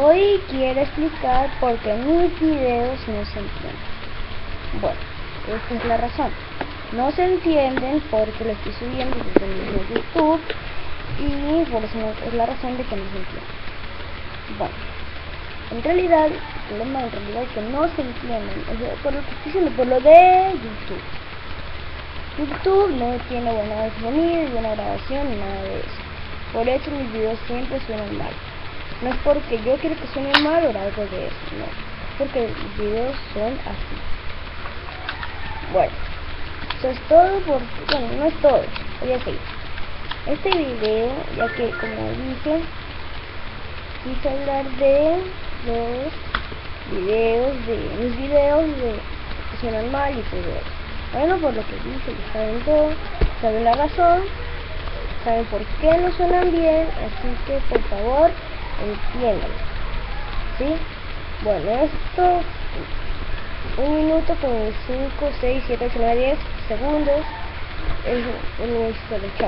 Hoy quiero explicar por qué mis videos no se entienden. Bueno, esta es la razón. No se entienden porque lo estoy subiendo desde el mismo YouTube y por eso es la razón de que no se entienden. Bueno, en realidad, el problema en realidad es que no se entienden, por lo que estoy diciendo, por lo de YouTube. YouTube no tiene buena sonido, buena grabación ni nada de eso. Por eso mis videos siempre suenan mal. No es porque yo quiero que suenen mal o algo de eso, no. Porque mis videos son así. Bueno, eso es todo por... Bueno, no es todo. Voy a seguir. Este video, ya que como dije, quise hablar de los videos, de mis videos de que suenan mal y todo. Bueno, por lo que dije, ya saben todo, saben la razón, saben por qué no suenan bien, así que por favor entiendan. ¿Sí? Bueno, esto, un minuto con 5, 6, 7, 8, 9, 10 segundos, es un. Chao.